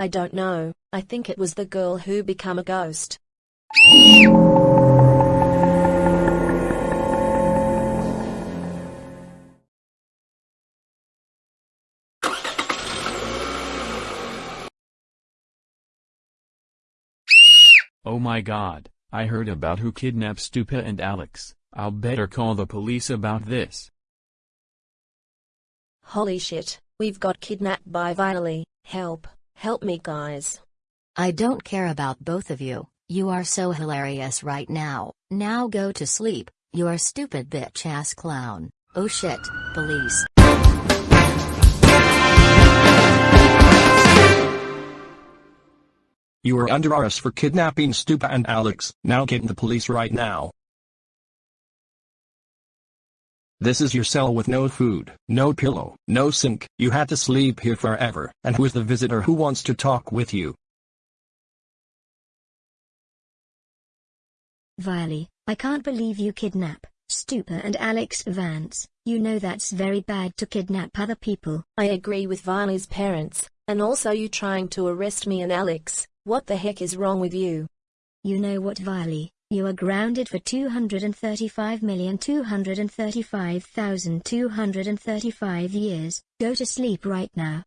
I don't know, I think it was the girl who become a ghost. Oh my god, I heard about who kidnapped Stupa and Alex, I'll better call the police about this. Holy shit, we've got kidnapped by Viley, help, help me guys. I don't care about both of you, you are so hilarious right now, now go to sleep, you are stupid bitch ass clown, oh shit, police. You are under arrest for kidnapping Stupa and Alex. Now get in the police right now. This is your cell with no food, no pillow, no sink. You had to sleep here forever. And who is the visitor who wants to talk with you? Viley, I can't believe you kidnap Stupa and Alex Vance. You know that's very bad to kidnap other people. I agree with Viley's parents, and also you trying to arrest me and Alex. What the heck is wrong with you? You know what Viley, you are grounded for 235,235,235 years. Go to sleep right now.